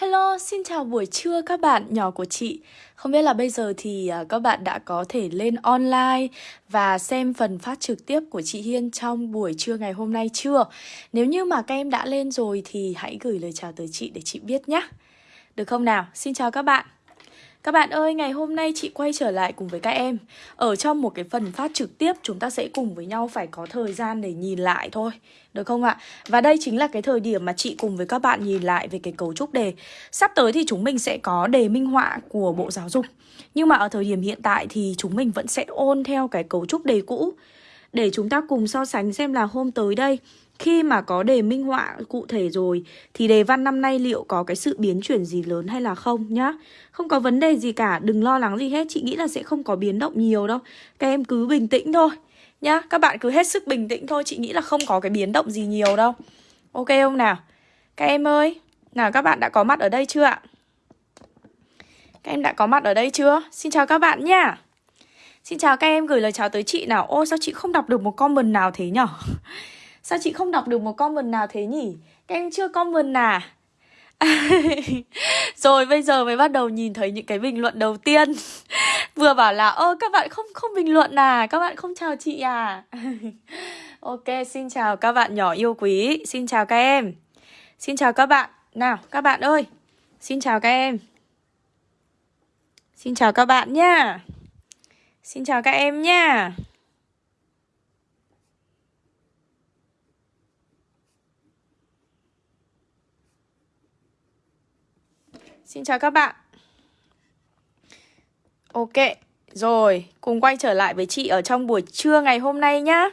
Hello, xin chào buổi trưa các bạn nhỏ của chị Không biết là bây giờ thì à, các bạn đã có thể lên online và xem phần phát trực tiếp của chị Hiên trong buổi trưa ngày hôm nay chưa? Nếu như mà các em đã lên rồi thì hãy gửi lời chào tới chị để chị biết nhé Được không nào? Xin chào các bạn các bạn ơi, ngày hôm nay chị quay trở lại cùng với các em. Ở trong một cái phần phát trực tiếp chúng ta sẽ cùng với nhau phải có thời gian để nhìn lại thôi. Được không ạ? Và đây chính là cái thời điểm mà chị cùng với các bạn nhìn lại về cái cấu trúc đề. Sắp tới thì chúng mình sẽ có đề minh họa của Bộ Giáo dục. Nhưng mà ở thời điểm hiện tại thì chúng mình vẫn sẽ ôn theo cái cấu trúc đề cũ. Để chúng ta cùng so sánh xem là hôm tới đây khi mà có đề minh họa cụ thể rồi thì đề văn năm nay liệu có cái sự biến chuyển gì lớn hay là không nhá. Không có vấn đề gì cả, đừng lo lắng gì hết, chị nghĩ là sẽ không có biến động nhiều đâu. Các em cứ bình tĩnh thôi nhá. Các bạn cứ hết sức bình tĩnh thôi, chị nghĩ là không có cái biến động gì nhiều đâu. Ok không nào? Các em ơi, nào các bạn đã có mặt ở đây chưa ạ? Các em đã có mặt ở đây chưa? Xin chào các bạn nhá. Xin chào các em gửi lời chào tới chị nào. Ô sao chị không đọc được một comment nào thế nhở? Sao chị không đọc được một comment nào thế nhỉ? Các em chưa comment à? Rồi bây giờ mới bắt đầu nhìn thấy những cái bình luận đầu tiên. Vừa bảo là ơ các bạn không không bình luận à? Các bạn không chào chị à? Ok xin chào các bạn nhỏ yêu quý. Xin chào các em. Xin chào các bạn. Nào các bạn ơi. Xin chào các em. Xin chào các bạn nha, Xin chào các em nha. Xin chào các bạn. Ok, rồi, cùng quay trở lại với chị ở trong buổi trưa ngày hôm nay nhá.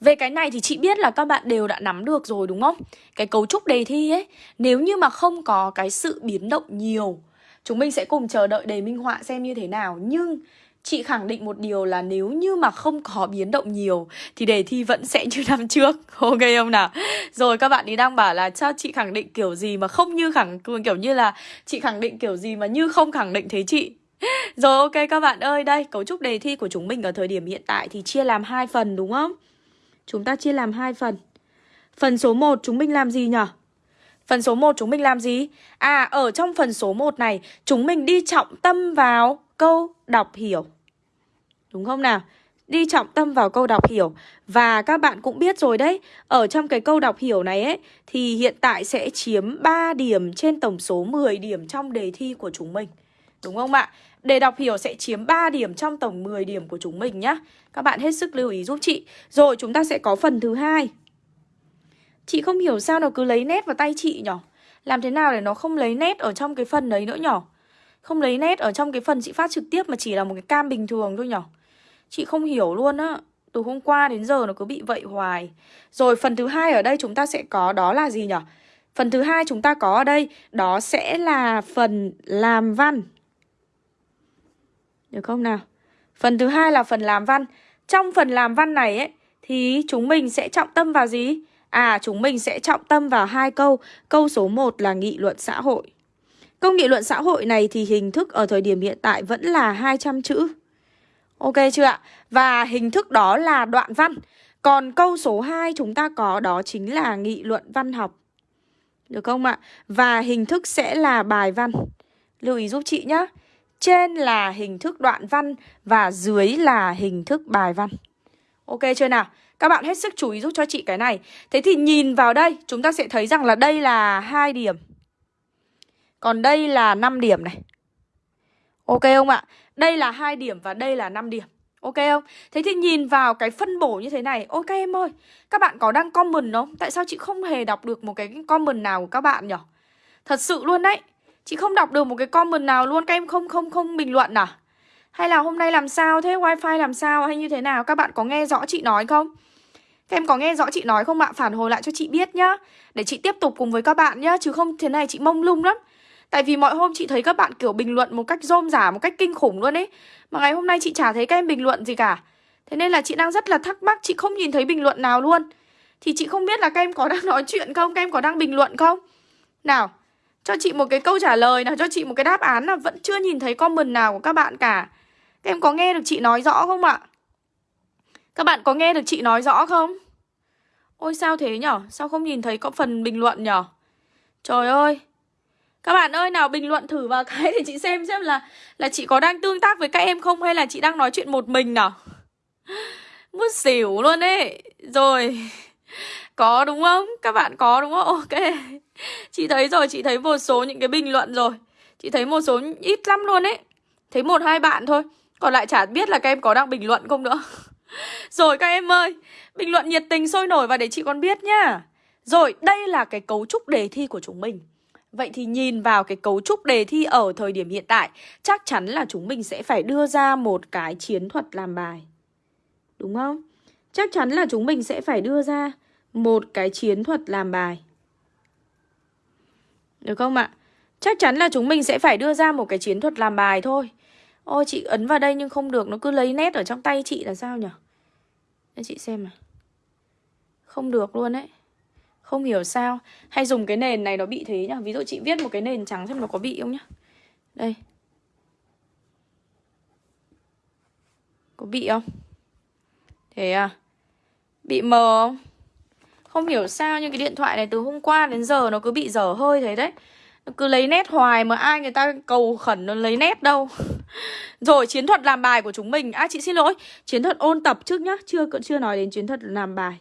Về cái này thì chị biết là các bạn đều đã nắm được rồi đúng không? Cái cấu trúc đề thi ấy Nếu như mà không có cái sự biến động nhiều Chúng mình sẽ cùng chờ đợi đề minh họa xem như thế nào. Nhưng Chị khẳng định một điều là nếu như mà không có biến động nhiều Thì đề thi vẫn sẽ như năm trước. Ok không nào? Rồi các bạn ấy đang bảo là cho chị khẳng định kiểu gì mà không như khẳng Kiểu như là chị khẳng định kiểu gì mà như không khẳng định thế chị. Rồi ok các bạn ơi Đây cấu trúc đề thi của chúng mình ở thời điểm hiện tại Thì chia làm hai phần đúng không? Chúng ta chia làm hai phần. Phần số 1 chúng mình làm gì nhỉ Phần số 1 chúng mình làm gì? À, ở trong phần số 1 này, chúng mình đi trọng tâm vào câu đọc hiểu. Đúng không nào? Đi trọng tâm vào câu đọc hiểu. Và các bạn cũng biết rồi đấy, Ở trong cái câu đọc hiểu này ấy, Thì hiện tại sẽ chiếm 3 điểm trên tổng số 10 điểm trong đề thi của chúng mình. Đúng không ạ? Đề đọc hiểu sẽ chiếm 3 điểm trong tổng 10 điểm của chúng mình nhá. Các bạn hết sức lưu ý giúp chị. Rồi, chúng ta sẽ có phần thứ hai. Chị không hiểu sao nó cứ lấy nét vào tay chị nhở? Làm thế nào để nó không lấy nét ở trong cái phần đấy nữa nhở? Không lấy nét ở trong cái phần chị phát trực tiếp mà chỉ là một cái cam bình thường thôi nhở? Chị không hiểu luôn á. Từ hôm qua đến giờ nó cứ bị vậy hoài. Rồi phần thứ hai ở đây chúng ta sẽ có đó là gì nhở? Phần thứ hai chúng ta có ở đây, Đó sẽ là phần làm văn. Được không nào? Phần thứ hai là phần làm văn. Trong phần làm văn này ấy, Thì chúng mình sẽ trọng tâm vào gì? À chúng mình sẽ trọng tâm vào hai câu. Câu số 1 là nghị luận xã hội. Công nghị luận xã hội này thì hình thức ở thời điểm hiện tại vẫn là 200 chữ. Ok chưa ạ? Và hình thức đó là đoạn văn. Còn câu số 2 chúng ta có đó chính là nghị luận văn học. Được không ạ? Và hình thức sẽ là bài văn. Lưu ý giúp chị nhé Trên là hình thức đoạn văn Và dưới là hình thức bài văn. Ok chưa nào? Các bạn hết sức chú ý giúp cho chị cái này. Thế thì nhìn vào đây, Chúng ta sẽ thấy rằng là đây là hai điểm. Còn đây là 5 điểm này Ok không ạ? Đây là hai điểm và đây là 5 điểm Ok không? Thế thì nhìn vào cái phân bổ như thế này, Ok em ơi Các bạn có đăng comment không? Tại sao chị không hề đọc được một cái comment nào của các bạn nhỉ? Thật sự luôn đấy Chị không đọc được một cái comment nào luôn, Các em không không không bình luận à? Hay là hôm nay làm sao thế? Wifi làm sao hay như thế nào? Các bạn có nghe rõ chị nói không? Các em có nghe rõ chị nói không ạ? Phản hồi lại cho chị biết nhá Để chị tiếp tục cùng với các bạn nhá, Chứ không thế này chị mông lung lắm Tại vì mọi hôm chị thấy các bạn kiểu bình luận một cách rôm rả, một cách kinh khủng luôn ấy Mà ngày hôm nay chị chả thấy các em bình luận gì cả Thế nên là chị đang rất là thắc mắc, chị không nhìn thấy bình luận nào luôn Thì chị không biết là các em có đang nói chuyện không, các em có đang bình luận không Nào, cho chị một cái câu trả lời nào, cho chị một cái đáp án là Vẫn chưa nhìn thấy comment nào của các bạn cả Các em có nghe được chị nói rõ không ạ? Các bạn có nghe được chị nói rõ không? Ôi sao thế nhở? Sao không nhìn thấy có phần bình luận nhở? Trời ơi các bạn ơi nào bình luận thử vào cái để chị xem xem là là chị có đang tương tác với các em không hay là chị đang nói chuyện một mình nào. Muốn xỉu luôn ấy. Rồi. Có đúng không? Các bạn có đúng không? Ok. Chị thấy rồi, chị thấy một số những cái bình luận rồi. Chị thấy một số ít lắm luôn ấy. Thấy một hai bạn thôi. Còn lại chả biết là các em có đang bình luận không nữa. Rồi các em ơi, bình luận nhiệt tình sôi nổi và để chị con biết nhá. Rồi, đây là cái cấu trúc đề thi của chúng mình. Vậy thì nhìn vào cái cấu trúc đề thi ở thời điểm hiện tại, chắc chắn là chúng mình sẽ phải đưa ra một cái chiến thuật làm bài. Đúng không? Chắc chắn là chúng mình sẽ phải đưa ra một cái chiến thuật làm bài. Được không ạ? Chắc chắn là chúng mình sẽ phải đưa ra một cái chiến thuật làm bài thôi. Ôi chị ấn vào đây nhưng không được Nó cứ lấy nét ở trong tay chị là sao nhỉ Để chị xem nào Không được luôn đấy không hiểu sao. Hay dùng cái nền này nó bị thế nhá Ví dụ chị viết một cái nền trắng xem nó có bị không nhá Đây. Có bị không? Thế à? Bị mờ không? Không hiểu sao nhưng cái điện thoại này từ hôm qua đến giờ nó cứ bị dở hơi thế đấy. Cứ lấy nét hoài mà ai người ta cầu khẩn nó lấy nét đâu. Rồi, chiến thuật làm bài của chúng mình. À chị xin lỗi. Chiến thuật ôn tập trước nhá. Chưa chưa nói đến chiến thuật làm bài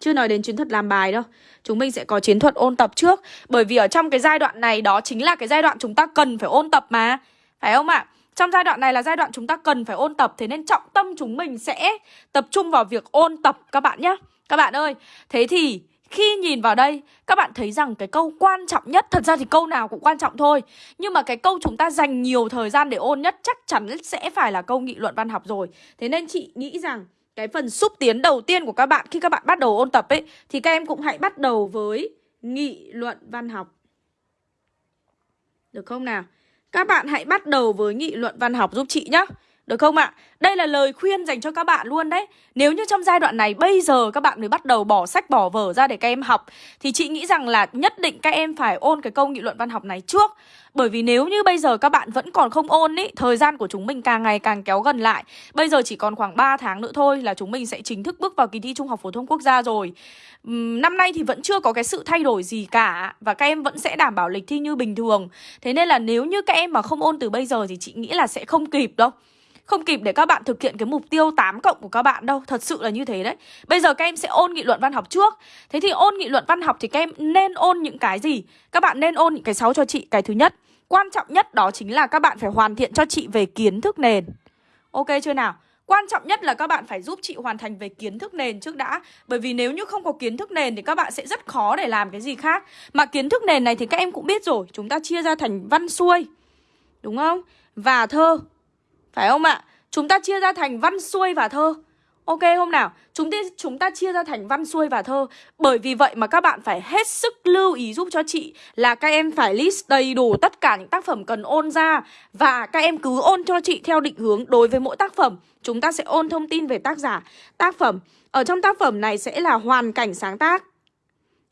chưa nói đến chiến thuật làm bài đâu. Chúng mình sẽ có chiến thuật ôn tập trước. Bởi vì ở trong cái giai đoạn này Đó chính là cái giai đoạn chúng ta cần phải ôn tập mà. Phải không ạ? Trong giai đoạn này là giai đoạn chúng ta cần phải ôn tập Thế nên trọng tâm chúng mình sẽ tập trung vào việc ôn tập các bạn nhé Các bạn ơi Thế thì khi nhìn vào đây, các bạn thấy rằng cái câu quan trọng nhất Thật ra thì câu nào cũng quan trọng thôi. Nhưng mà cái câu chúng ta dành nhiều thời gian để ôn nhất Chắc chắn sẽ phải là câu nghị luận văn học rồi. Thế nên chị nghĩ rằng cái phần xúc tiến đầu tiên của các bạn Khi các bạn bắt đầu ôn tập ấy, Thì các em cũng hãy bắt đầu với nghị luận văn học Được không nào? Các bạn hãy bắt đầu với nghị luận văn học giúp chị nhé được không ạ? Đây là lời khuyên dành cho các bạn luôn đấy. Nếu như trong giai đoạn này, bây giờ các bạn mới bắt đầu bỏ sách, bỏ vở ra để các em học, Thì chị nghĩ rằng là nhất định các em phải ôn cái câu nghị luận văn học này trước. Bởi vì nếu như bây giờ các bạn vẫn còn không ôn ý, Thời gian của chúng mình càng ngày càng kéo gần lại. Bây giờ chỉ còn khoảng 3 tháng nữa thôi là chúng mình sẽ chính thức bước vào kỳ thi Trung học Phổ thông Quốc gia rồi. Năm nay thì vẫn chưa có cái sự thay đổi gì cả Và các em vẫn sẽ đảm bảo lịch thi như bình thường. Thế nên là nếu như các em mà không ôn từ bây giờ thì chị nghĩ là sẽ không kịp đâu không kịp để các bạn thực hiện cái mục tiêu 8 cộng của các bạn đâu, Thật sự là như thế đấy. Bây giờ các em sẽ ôn nghị luận văn học trước. Thế thì ôn nghị luận văn học thì các em nên ôn những cái gì? Các bạn nên ôn những cái 6 cho chị. Cái thứ nhất, Quan trọng nhất đó chính là các bạn phải hoàn thiện cho chị về kiến thức nền. Ok chưa nào? Quan trọng nhất là các bạn phải giúp chị hoàn thành về kiến thức nền trước đã. Bởi vì nếu như không có kiến thức nền thì các bạn sẽ rất khó để làm cái gì khác. Mà kiến thức nền này thì các em cũng biết rồi. Chúng ta chia ra thành văn xuôi. Đúng không? Và thơ phải không ạ? Chúng ta chia ra thành văn xuôi và thơ. Ok không nào? Chúng ta, chúng ta chia ra thành văn xuôi và thơ. Bởi vì vậy mà các bạn phải hết sức lưu ý giúp cho chị Là các em phải list đầy đủ tất cả những tác phẩm cần ôn ra. Và các em cứ ôn cho chị theo định hướng đối với mỗi tác phẩm. Chúng ta sẽ ôn thông tin về tác giả Tác phẩm. Ở trong tác phẩm này sẽ là hoàn cảnh sáng tác.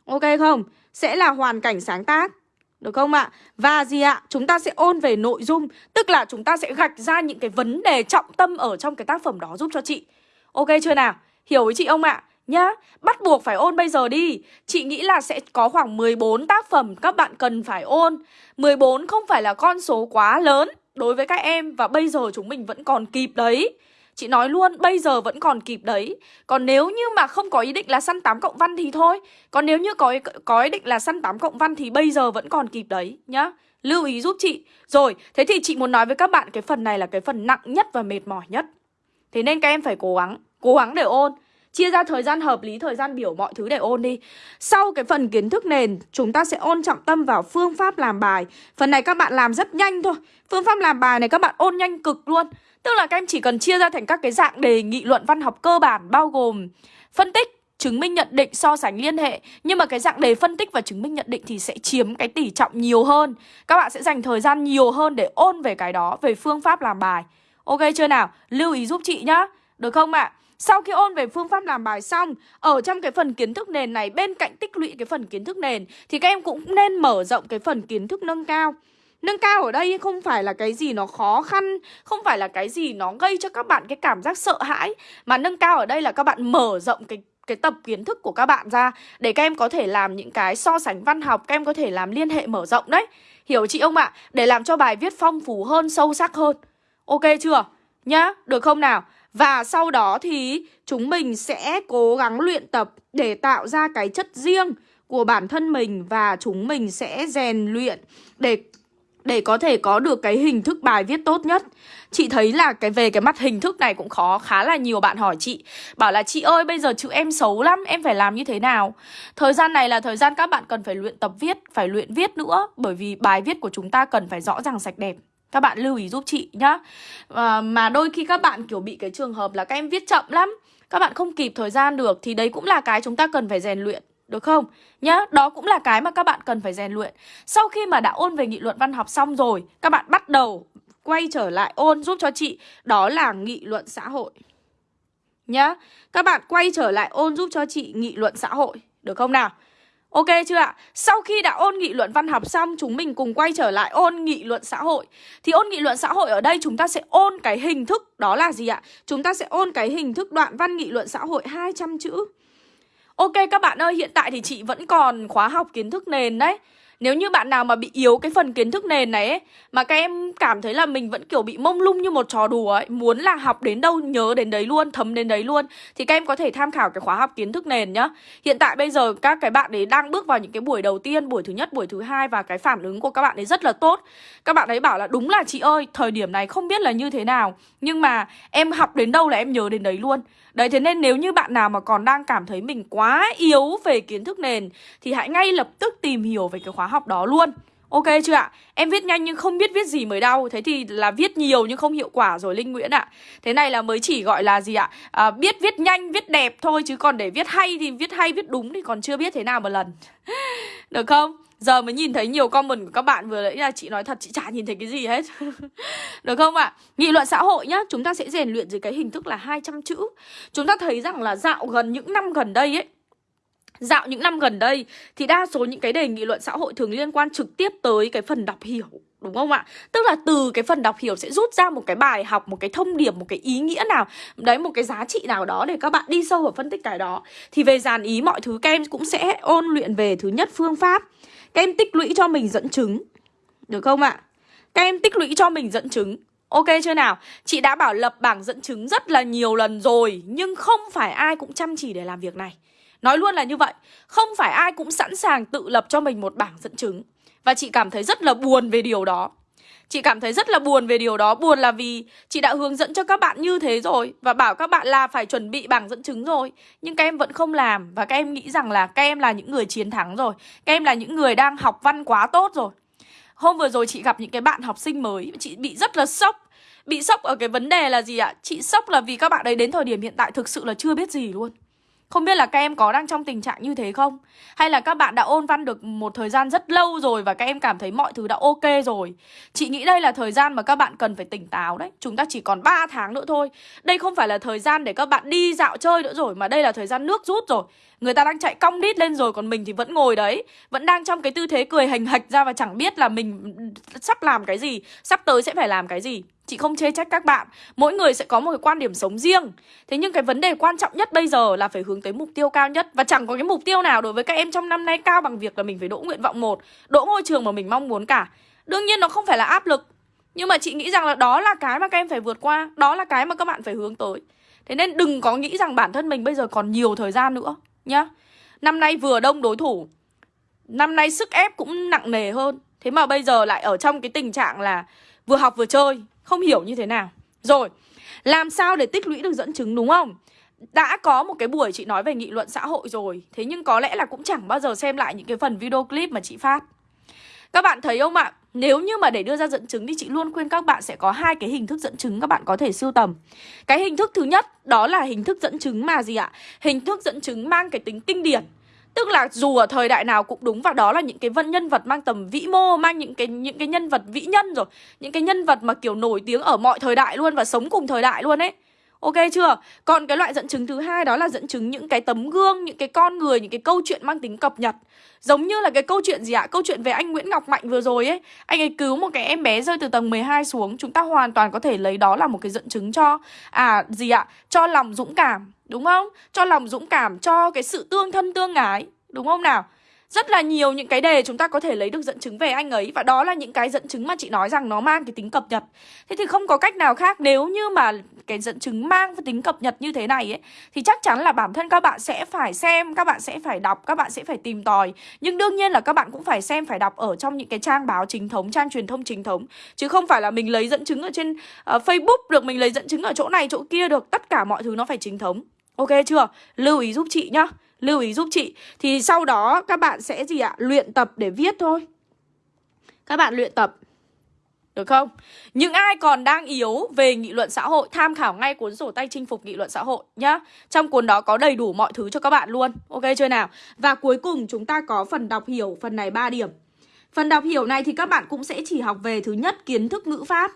Ok không? Sẽ là hoàn cảnh sáng tác được không ạ? Và gì ạ? Chúng ta sẽ ôn về nội dung Tức là chúng ta sẽ gạch ra những cái vấn đề trọng tâm ở trong cái tác phẩm đó giúp cho chị Ok chưa nào? Hiểu với chị không ạ? Nhá, bắt buộc phải ôn bây giờ đi Chị nghĩ là sẽ có khoảng 14 tác phẩm các bạn cần phải ôn 14 không phải là con số quá lớn đối với các em Và bây giờ chúng mình vẫn còn kịp đấy Chị nói luôn bây giờ vẫn còn kịp đấy. Còn nếu như mà không có ý định là săn 8 cộng văn thì thôi. Còn nếu như có, có ý định là săn 8 cộng văn thì bây giờ vẫn còn kịp đấy nhá. Lưu ý giúp chị. Rồi, thế thì chị muốn nói với các bạn cái phần này là cái phần nặng nhất và mệt mỏi nhất. Thế nên các em phải cố gắng, cố gắng để ôn. Chia ra thời gian hợp lý, thời gian biểu mọi thứ để ôn đi. Sau cái phần kiến thức nền Chúng ta sẽ ôn trọng tâm vào phương pháp làm bài. Phần này các bạn làm rất nhanh thôi. Phương pháp làm bài này các bạn ôn nhanh cực luôn. Tức là các em chỉ cần chia ra thành các cái dạng đề nghị luận văn học cơ bản bao gồm phân tích, chứng minh nhận định, so sánh liên hệ Nhưng mà cái dạng đề phân tích và chứng minh nhận định thì sẽ chiếm cái tỷ trọng nhiều hơn Các bạn sẽ dành thời gian nhiều hơn để ôn về cái đó, về phương pháp làm bài Ok chưa nào? Lưu ý giúp chị nhá Được không ạ? À? Sau khi ôn về phương pháp làm bài xong Ở trong cái phần kiến thức nền này Bên cạnh tích lũy cái phần kiến thức nền Thì các em cũng nên mở rộng cái phần kiến thức nâng cao Nâng cao ở đây không phải là cái gì nó khó khăn Không phải là cái gì nó gây cho các bạn cái cảm giác sợ hãi Mà nâng cao ở đây là các bạn mở rộng cái cái tập kiến thức của các bạn ra để các em có thể làm những cái so sánh văn học, các em có thể làm liên hệ mở rộng đấy. Hiểu chị không ạ? Để làm cho bài viết phong phú hơn, sâu sắc hơn. Ok chưa? Nhá, được không nào? Và sau đó thì chúng mình sẽ cố gắng luyện tập để tạo ra cái chất riêng của bản thân mình và chúng mình sẽ rèn luyện để để có thể có được cái hình thức bài viết tốt nhất. Chị thấy là cái về cái mặt hình thức này cũng khó khá là nhiều bạn hỏi chị. Bảo là chị ơi bây giờ chữ em xấu lắm Em phải làm như thế nào? Thời gian này là thời gian các bạn cần phải luyện tập viết Phải luyện viết nữa Bởi vì bài viết của chúng ta cần phải rõ ràng sạch đẹp. Các bạn lưu ý giúp chị nhá. À, Mà đôi khi các bạn kiểu bị cái trường hợp là các em viết chậm lắm Các bạn không kịp thời gian được Thì đấy cũng là cái chúng ta cần phải rèn luyện được không? Nhá, đó cũng là cái mà các bạn cần phải rèn luyện Sau khi mà đã ôn về nghị luận văn học xong rồi Các bạn bắt đầu quay trở lại ôn giúp cho chị Đó là nghị luận xã hội Nhá, các bạn quay trở lại ôn giúp cho chị nghị luận xã hội Được không nào? Ok chưa ạ? Sau khi đã ôn nghị luận văn học xong Chúng mình cùng quay trở lại ôn nghị luận xã hội Thì ôn nghị luận xã hội ở đây chúng ta sẽ ôn cái hình thức Đó là gì ạ? Chúng ta sẽ ôn cái hình thức đoạn văn nghị luận xã hội 200 chữ Ok các bạn ơi, hiện tại thì chị vẫn còn khóa học kiến thức nền đấy nếu như bạn nào mà bị yếu cái phần kiến thức nền này ấy Mà các em cảm thấy là mình vẫn kiểu bị mông lung như một trò đùa ấy Muốn là học đến đâu nhớ đến đấy luôn, thấm đến đấy luôn Thì các em có thể tham khảo cái khóa học kiến thức nền nhá. Hiện tại bây giờ các cái bạn ấy đang bước vào những cái buổi đầu tiên Buổi thứ nhất, buổi thứ hai Và cái phản ứng của các bạn ấy rất là tốt. Các bạn ấy bảo là đúng là chị ơi Thời điểm này không biết là như thế nào Nhưng mà em học đến đâu là em nhớ đến đấy luôn. Đấy thế nên nếu như bạn nào mà còn đang cảm thấy mình quá yếu về kiến thức nền Thì hãy ngay lập tức tìm hiểu về cái khóa học đó luôn Ok chưa ạ? Em viết nhanh nhưng không biết viết gì mới đau Thế thì là viết nhiều nhưng không hiệu quả rồi Linh Nguyễn ạ Thế này là mới chỉ gọi là gì ạ? À, biết viết nhanh, viết đẹp thôi Chứ còn để viết hay thì viết hay, viết đúng thì còn chưa biết thế nào một lần Được không? Giờ mới nhìn thấy nhiều comment của các bạn vừa nãy là chị nói thật chị chả nhìn thấy cái gì hết Được không ạ? À? Nghị luận xã hội nhá Chúng ta sẽ rèn luyện dưới cái hình thức là 200 chữ Chúng ta thấy rằng là dạo gần những năm gần đây ấy Dạo những năm gần đây thì đa số những cái đề nghị luận xã hội thường liên quan trực tiếp tới cái phần đọc hiểu Đúng không ạ? Tức là từ cái phần đọc hiểu sẽ rút ra một cái bài học, một cái thông điệp, một cái ý nghĩa nào Đấy, một cái giá trị nào đó để các bạn đi sâu vào phân tích cái đó Thì về dàn ý mọi thứ các em cũng sẽ ôn luyện về thứ nhất phương pháp Các em tích lũy cho mình dẫn chứng Được không ạ? Các em tích lũy cho mình dẫn chứng Ok chưa nào? Chị đã bảo lập bảng dẫn chứng rất là nhiều lần rồi Nhưng không phải ai cũng chăm chỉ để làm việc này Nói luôn là như vậy. Không phải ai cũng sẵn sàng tự lập cho mình một bảng dẫn chứng. Và chị cảm thấy rất là buồn về điều đó. Chị cảm thấy rất là buồn về điều đó. Buồn là vì chị đã hướng dẫn cho các bạn như thế rồi Và bảo các bạn là phải chuẩn bị bảng dẫn chứng rồi. Nhưng các em vẫn không làm Và các em nghĩ rằng là các em là những người chiến thắng rồi. Các em là những người đang học văn quá tốt rồi. Hôm vừa rồi chị gặp những cái bạn học sinh mới. Chị bị rất là sốc. Bị sốc ở cái vấn đề là gì ạ? Chị sốc là vì các bạn ấy đến thời điểm hiện tại thực sự là chưa biết gì luôn không biết là các em có đang trong tình trạng như thế không? Hay là các bạn đã ôn văn được một thời gian rất lâu rồi và các em cảm thấy mọi thứ đã ok rồi? Chị nghĩ đây là thời gian mà các bạn cần phải tỉnh táo đấy. Chúng ta chỉ còn 3 tháng nữa thôi. Đây không phải là thời gian để các bạn đi dạo chơi nữa rồi, mà đây là thời gian nước rút rồi. Người ta đang chạy cong đít lên rồi, còn mình thì vẫn ngồi đấy Vẫn đang trong cái tư thế cười hành hạch ra và chẳng biết là mình sắp làm cái gì, Sắp tới sẽ phải làm cái gì Chị không chê trách các bạn. Mỗi người sẽ có một cái quan điểm sống riêng. Thế nhưng cái vấn đề quan trọng nhất bây giờ là phải hướng tới mục tiêu cao nhất. Và chẳng có cái mục tiêu nào đối với các em trong năm nay cao bằng việc là mình phải đỗ nguyện vọng một, Đỗ ngôi trường mà mình mong muốn cả. Đương nhiên nó không phải là áp lực. Nhưng mà chị nghĩ rằng là đó là cái mà các em phải vượt qua, Đó là cái mà các bạn phải hướng tới. Thế nên đừng có nghĩ rằng bản thân mình bây giờ còn nhiều thời gian nữa, nhá. Năm nay vừa đông đối thủ, Năm nay sức ép cũng nặng nề hơn. Thế mà bây giờ lại ở trong cái tình trạng là Vừa học vừa chơi. Không hiểu như thế nào Rồi, Làm sao để tích lũy được dẫn chứng, đúng không đã có một cái buổi chị nói về nghị luận xã hội rồi Thế nhưng có lẽ là cũng chẳng bao giờ xem lại những cái phần video clip mà chị phát Các bạn thấy không ạ? Nếu như mà để đưa ra dẫn chứng thì chị luôn khuyên các bạn sẽ có hai cái hình thức dẫn chứng các bạn có thể sưu tầm. Cái hình thức thứ nhất, đó là hình thức dẫn chứng mà gì ạ? Hình thức dẫn chứng mang cái tính kinh điển. Tức là dù ở thời đại nào cũng đúng và đó là những cái vân nhân vật mang tầm vĩ mô, mang những cái những cái nhân vật vĩ nhân rồi, những cái nhân vật mà kiểu nổi tiếng ở mọi thời đại luôn và sống cùng thời đại luôn ấy. Ok chưa? Còn cái loại dẫn chứng thứ hai đó là dẫn chứng những cái tấm gương, những cái con người, những cái câu chuyện mang tính cập nhật. Giống như là cái câu chuyện gì ạ? Câu chuyện về anh Nguyễn Ngọc Mạnh vừa rồi ấy. Anh ấy cứu một cái em bé rơi từ tầng 12 xuống. Chúng ta hoàn toàn có thể lấy đó là một cái dẫn chứng cho à gì ạ? Cho lòng dũng cảm, đúng không? Cho lòng dũng cảm, cho cái sự tương thân tương ái, đúng không nào? Rất là nhiều những cái đề chúng ta có thể lấy được dẫn chứng về anh ấy Và đó là những cái dẫn chứng mà chị nói rằng nó mang cái tính cập nhật. Thế thì không có cách nào khác nếu như mà cái dẫn chứng mang cái tính cập nhật như thế này ấy Thì chắc chắn là bản thân các bạn sẽ phải xem, các bạn sẽ phải đọc, các bạn sẽ phải tìm tòi. Nhưng đương nhiên là các bạn cũng phải xem, phải đọc ở trong những cái trang báo chính thống, trang truyền thông chính thống. Chứ không phải là mình lấy dẫn chứng ở trên uh, Facebook được, mình lấy dẫn chứng ở chỗ này, chỗ kia được. Tất cả mọi thứ nó phải chính thống. Ok chưa? Lưu ý giúp chị nhá. Lưu ý giúp chị Thì sau đó các bạn sẽ gì ạ? Luyện tập để viết thôi Các bạn luyện tập, được không? Những ai còn đang yếu về nghị luận xã hội, Tham khảo ngay cuốn sổ tay chinh phục nghị luận xã hội nhá Trong cuốn đó có đầy đủ mọi thứ cho các bạn luôn Ok chưa nào? Và cuối cùng chúng ta có phần đọc hiểu, Phần này 3 điểm Phần đọc hiểu này thì các bạn cũng sẽ chỉ học về thứ nhất, kiến thức ngữ pháp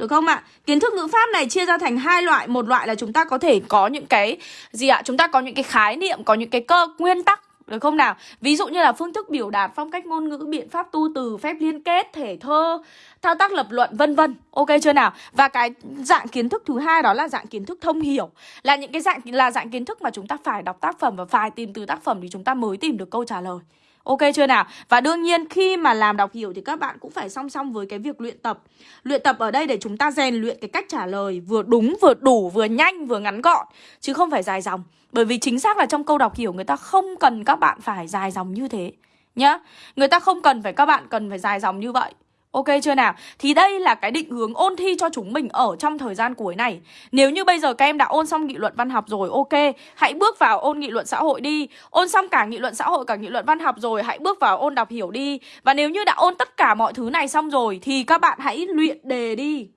được không ạ? Kiến thức ngữ pháp này chia ra thành hai loại Một loại là chúng ta có thể có những cái Gì ạ? Chúng ta có những cái khái niệm Có những cái cơ nguyên tắc được không nào? Ví dụ như là phương thức biểu đạt, phong cách ngôn ngữ, biện pháp tu từ, phép liên kết, thể thơ, thao tác lập luận vân vân. Ok chưa nào? Và cái dạng kiến thức thứ hai đó là dạng kiến thức thông hiểu. Là những cái dạng là dạng kiến thức mà chúng ta phải đọc tác phẩm và phải tìm từ tác phẩm thì chúng ta mới tìm được câu trả lời. Ok chưa nào? Và đương nhiên khi mà làm đọc hiểu thì các bạn cũng phải song song với cái việc luyện tập. Luyện tập ở đây để chúng ta rèn luyện cái cách trả lời vừa đúng, vừa đủ, vừa nhanh, vừa ngắn gọn Chứ không phải dài dòng. Bởi vì chính xác là trong câu đọc hiểu người ta không cần các bạn phải dài dòng như thế Nhá. Người ta không cần phải các bạn cần phải dài dòng như vậy. Ok chưa nào? Thì đây là cái định hướng ôn thi cho chúng mình ở trong thời gian cuối này. Nếu như bây giờ các em đã ôn xong nghị luận văn học rồi Ok, hãy bước vào ôn nghị luận xã hội đi. Ôn xong cả nghị luận xã hội cả nghị luận văn học rồi Hãy bước vào ôn đọc hiểu đi. Và nếu như đã ôn tất cả mọi thứ này xong rồi Thì các bạn hãy luyện đề đi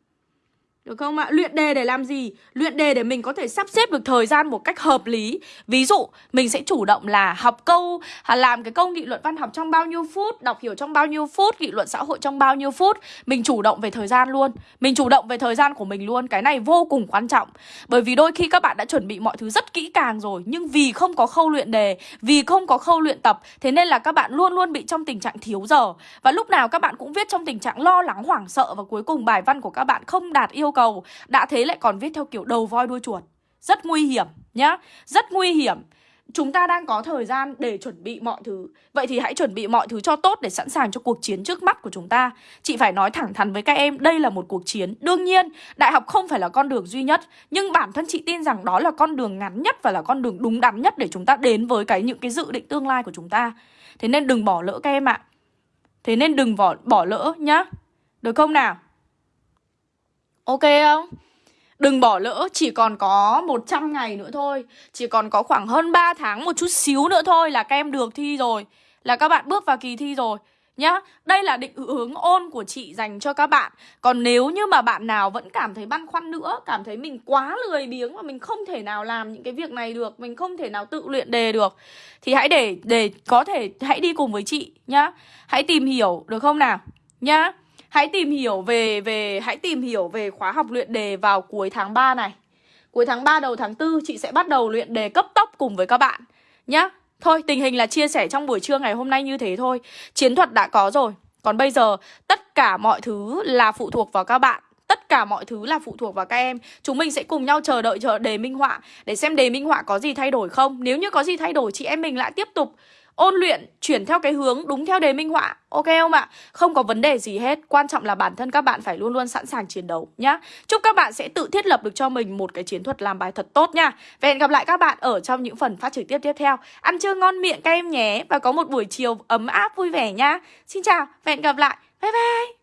được không ạ? Luyện đề để làm gì? Luyện đề để mình có thể sắp xếp được thời gian một cách hợp lý. Ví dụ, mình sẽ chủ động là học câu à, Làm cái câu nghị luận văn học trong bao nhiêu phút Đọc hiểu trong bao nhiêu phút Nghị luận xã hội trong bao nhiêu phút. Mình chủ động về thời gian luôn. Mình chủ động về thời gian của mình luôn. Cái này vô cùng quan trọng. Bởi vì đôi khi các bạn đã chuẩn bị mọi thứ rất kỹ càng rồi Nhưng vì không có khâu luyện đề Vì không có khâu luyện tập Thế nên là các bạn luôn luôn bị trong tình trạng thiếu giờ. Và lúc nào các bạn cũng viết trong tình trạng lo lắng hoảng sợ Và cuối cùng bài văn của các bạn không đạt yêu cầu Đã thế lại còn viết theo kiểu đầu voi đuôi chuột. Rất nguy hiểm nhá Rất nguy hiểm. Chúng ta đang có thời gian để chuẩn bị mọi thứ. Vậy thì hãy chuẩn bị mọi thứ cho tốt để sẵn sàng cho cuộc chiến trước mắt của chúng ta. Chị phải nói thẳng thắn với các em Đây là một cuộc chiến. Đương nhiên, đại học không phải là con đường duy nhất Nhưng bản thân chị tin rằng đó là con đường ngắn nhất Và là con đường đúng đắn nhất để chúng ta đến với cái những cái dự định tương lai của chúng ta. Thế nên đừng bỏ lỡ các em ạ. Thế nên đừng bỏ, bỏ lỡ nhá. Được không nào? Ok không? Đừng bỏ lỡ, chỉ còn có 100 ngày nữa thôi. Chỉ còn có khoảng hơn 3 tháng, một chút xíu nữa thôi là các em được thi rồi. Là các bạn bước vào kỳ thi rồi. Nhá, đây là định hướng ôn của chị dành cho các bạn. Còn nếu như mà bạn nào vẫn cảm thấy băn khoăn nữa Cảm thấy mình quá lười biếng và mình không thể nào làm những cái việc này được Mình không thể nào tự luyện đề được Thì hãy để để có thể hãy đi cùng với chị nhá. Hãy tìm hiểu được không nào? Nhá. Hãy tìm hiểu về về hãy tìm hiểu về khóa học luyện đề vào cuối tháng 3 này. Cuối tháng 3 đầu tháng 4 chị sẽ bắt đầu luyện đề cấp tốc cùng với các bạn nhá. Thôi, tình hình là chia sẻ trong buổi trưa ngày hôm nay như thế thôi. Chiến thuật đã có rồi. Còn bây giờ tất cả mọi thứ là phụ thuộc vào các bạn Tất cả mọi thứ là phụ thuộc vào các em Chúng mình sẽ cùng nhau chờ đợi chờ đề minh họa Để xem đề minh họa có gì thay đổi không Nếu như có gì thay đổi chị em mình lại tiếp tục ôn luyện, chuyển theo cái hướng đúng theo đề minh họa, ok không ạ? Không có vấn đề gì hết, quan trọng là bản thân các bạn phải luôn luôn sẵn sàng chiến đấu nhá. Chúc các bạn sẽ tự thiết lập được cho mình một cái chiến thuật làm bài thật tốt nha. Và hẹn gặp lại các bạn ở trong những phần phát trực tiếp tiếp theo. Ăn trưa ngon miệng các em nhé, và có một buổi chiều ấm áp vui vẻ nhá. Xin chào và hẹn gặp lại. Bye bye!